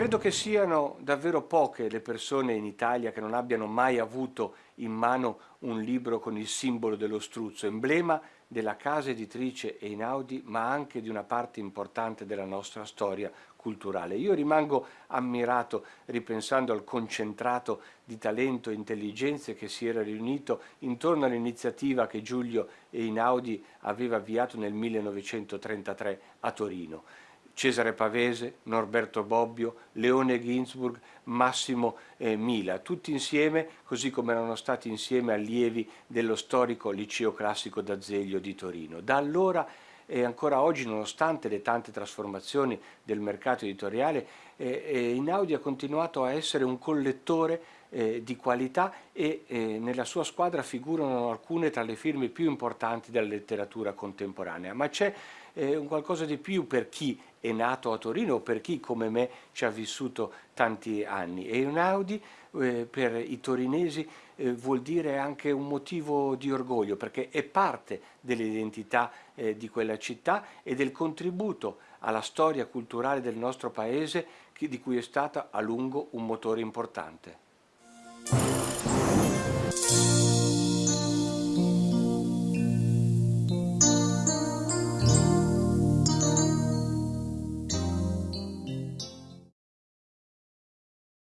Credo che siano davvero poche le persone in Italia che non abbiano mai avuto in mano un libro con il simbolo dello struzzo, emblema della casa editrice Einaudi, ma anche di una parte importante della nostra storia culturale. Io rimango ammirato ripensando al concentrato di talento e intelligenze che si era riunito intorno all'iniziativa che Giulio Einaudi aveva avviato nel 1933 a Torino. Cesare Pavese, Norberto Bobbio, Leone Ginsburg, Massimo eh, Mila, tutti insieme, così come erano stati insieme allievi dello storico liceo classico d'Azeglio di Torino. Da allora e ancora oggi, nonostante le tante trasformazioni del mercato editoriale, eh, eh, Inaudi ha continuato a essere un collettore eh, di qualità e eh, nella sua squadra figurano alcune tra le firme più importanti della letteratura contemporanea, ma c'è eh, un qualcosa di più per chi è nato a Torino o per chi come me ci ha vissuto tanti anni. E un Audi eh, per i torinesi eh, vuol dire anche un motivo di orgoglio perché è parte dell'identità eh, di quella città e del contributo alla storia culturale del nostro paese di cui è stata a lungo un motore importante. you